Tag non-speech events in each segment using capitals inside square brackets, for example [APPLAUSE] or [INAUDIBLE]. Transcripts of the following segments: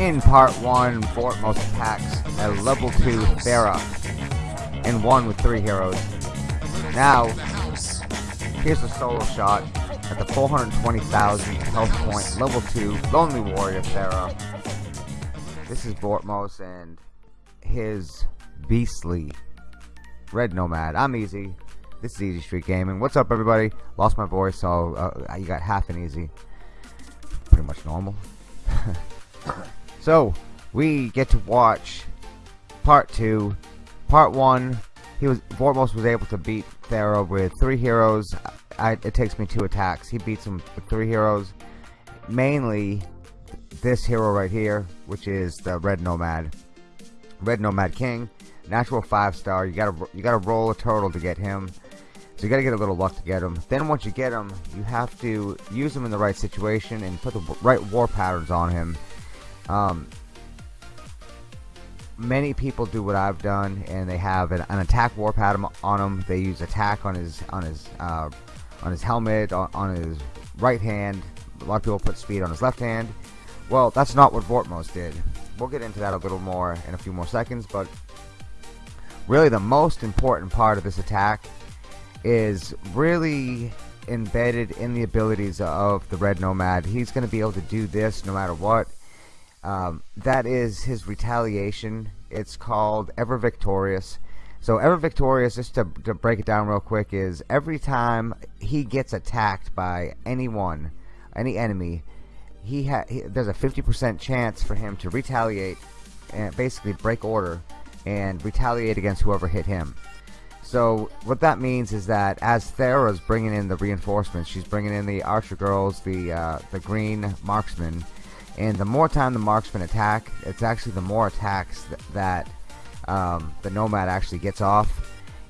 part 1 Vortmos attacks a level 2 Thera and 1 with 3 heroes. Now, here's a solo shot at the 420,000 health point level 2 Lonely Warrior Thera. This is Vortmos and his beastly Red Nomad. I'm Easy. This is Easy Street Gaming. What's up, everybody? Lost my voice, so uh, you got half an easy. Pretty much normal. [LAUGHS] so, we get to watch part two. Part one, he was Vortmos was able to beat Thera with three heroes. I, it takes me two attacks. He beats him with three heroes. Mainly this hero right here, which is the Red Nomad. Red Nomad King. Natural five star. You gotta you gotta roll a turtle to get him. So you gotta get a little luck to get them. Then once you get them, you have to use them in the right situation and put the right war patterns on him. Um, many people do what I've done, and they have an, an, attack war pattern on him. They use attack on his on his uh, on his helmet, on, on, his right hand. A lot of people put speed on his left hand. Well, that's not what Vortmos did. We'll get into that a little more in a few more seconds, but really the most important part of this attack is really embedded in the abilities of the Red Nomad. He's going to be able to do this no matter what. Um, that is his retaliation. It's called Ever Victorious. So Ever Victorious, just to, to break it down real quick, is every time he gets attacked by anyone, any enemy, he, ha he there's a 50% chance for him to retaliate and basically break order and retaliate against whoever hit him. So what that means is that as Thera's bringing in the reinforcements, she's bringing in the archer girls, the uh, the green marksmen, and the more time the marksmen attack, it's actually the more attacks th that um, the nomad actually gets off.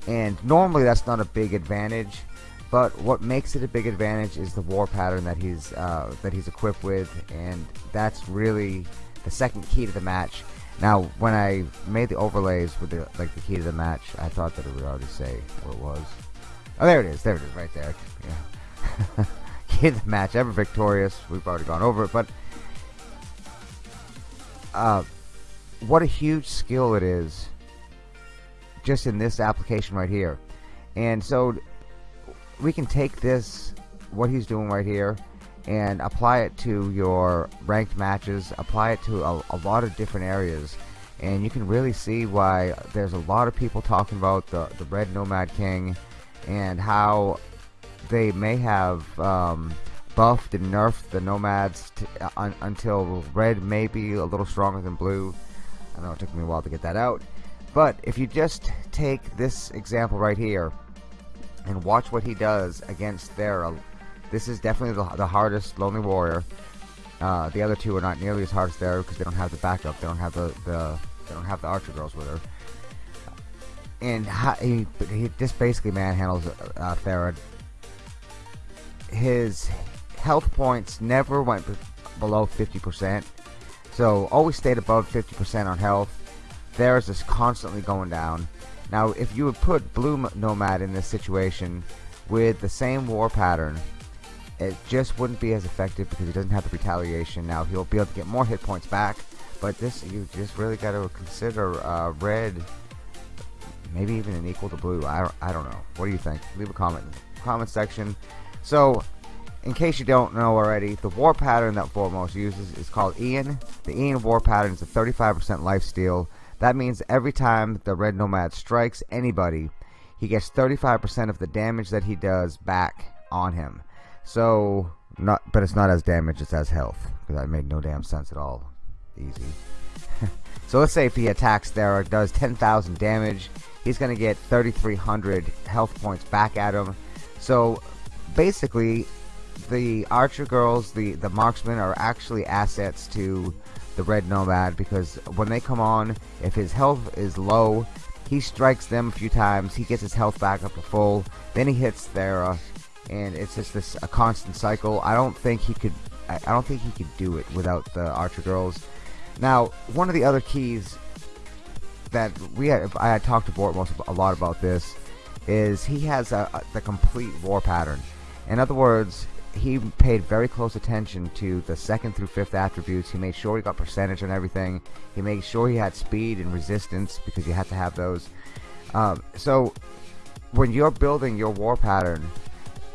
And normally that's not a big advantage, but what makes it a big advantage is the war pattern that he's uh, that he's equipped with, and that's really the second key to the match. Now, when I made the overlays with the like the key to the match, I thought that it would already say what it was. Oh, there it is. There it is, right there. Yeah. [LAUGHS] key to the match, ever victorious. We've already gone over it, but uh, what a huge skill it is just in this application right here. And so we can take this, what he's doing right here, and apply it to your ranked matches apply it to a, a, lot of different areas and you can really see why there's a lot of people talking about the, the red nomad king and how they may have um, buffed and nerfed the nomads un until red may be a little stronger than blue I know it took me a while to get that out but if you just take this example right here and watch what he does against Thera this is definitely the, the hardest Lonely Warrior. Uh, the other two are not nearly as hard as Thera because they don't have the backup. They don't have the, the they don't have the Archer girls with her. And he, he just basically manhandles uh. His health points never went below 50%. So always stayed above 50% on health. Thera's just constantly going down. Now, if you would put Blue Nomad in this situation with the same war pattern, it just wouldn't be as effective because he doesn't have the retaliation. Now he'll be able to get more hit points back, but this you just really got to consider uh, red, maybe even an equal to blue. I I don't know. What do you think? Leave a comment in the comment section. So, in case you don't know already, the war pattern that Vortmos uses is called Ian. The Ian war pattern is a 35% life steal. That means every time the red nomad strikes anybody, he gets 35% of the damage that he does back on him. So, not, but it's not as damage, it's as health. Because that made no damn sense at all. Easy. [LAUGHS] so let's say if he attacks Thera, or does 10,000 damage, he's going to get 3,300 health points back at him. So, basically, the archer girls, the, the marksmen are actually assets to the red nomad because when they come on, if his health is low, he strikes them a few times, he gets his health back up to full, then he hits Thera, and it's just this a constant cycle. I don't think he could. I, don't think he could do it without the Archer girls. Now, one of the other keys that we had, I had talked to Vortmos a lot about this, is he has a, a, the complete war pattern. In other words, he paid very close attention to the second through fifth attributes. He made sure he got percentage and everything. He made sure he had speed and resistance because you have to have those. Um, so when you're building your war pattern,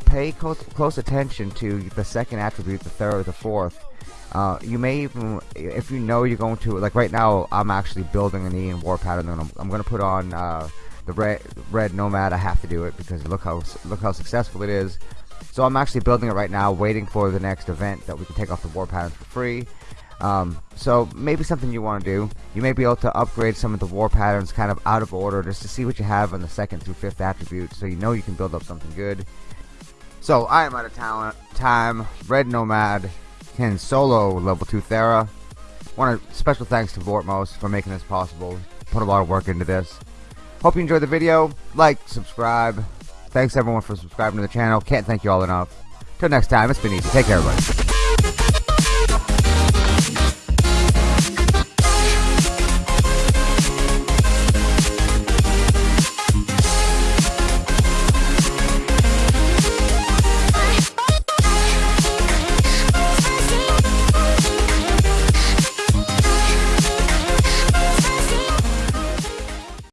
pay close, close attention to the second attribute, the third, the fourth. Uh, you may even, if you know you're going to, like right now, I'm actually building an Ian war pattern, and I'm, I'm going to put on uh, the red, red Nomad. I have to do it because look how look how successful it is. So I'm actually building it right now, waiting for the next event that we can take off the war patterns for free. Um, so maybe something you want to do. You may be able to upgrade some of the war patterns kind of out of order just to see what you have on the second through fifth attribute so you know you can build up something good. So I am out of talent time. Red Nomad can solo level 2 Thera. Want a special thanks to Vortmos for making this possible. Put a lot of work into this. Hope you enjoyed the video. Like, subscribe. Thanks everyone for subscribing to the channel. Can't thank you all enough. Till next time, it's been easy. Take care, everybody.